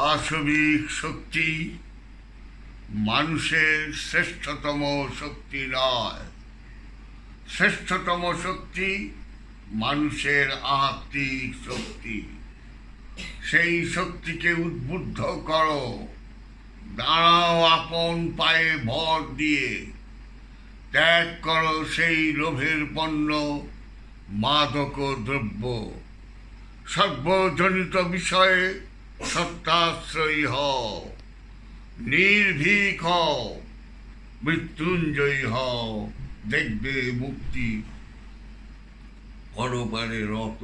পাশবিক শক্তি মানুষের শ্রেষ্ঠতম শক্তি নয়। শ্রেষ্ঠতম শক্তি মানুষের আত্মিক শক্তি। সেই শক্তিকে উদ্বুদ্ধ করো। দাঁড়াও আপন পায়ে ভর দিয়ে। ত্যাগ করো সেই লোভের পণ্য, মাদক দ্রব্য। সর্বজনিত বিষয়ে সত্যাশ্রয়ী হও নির্ভীক হও মৃত্যুঞ্জয়ী হও দেখবে মুক্তি পরপারে রত।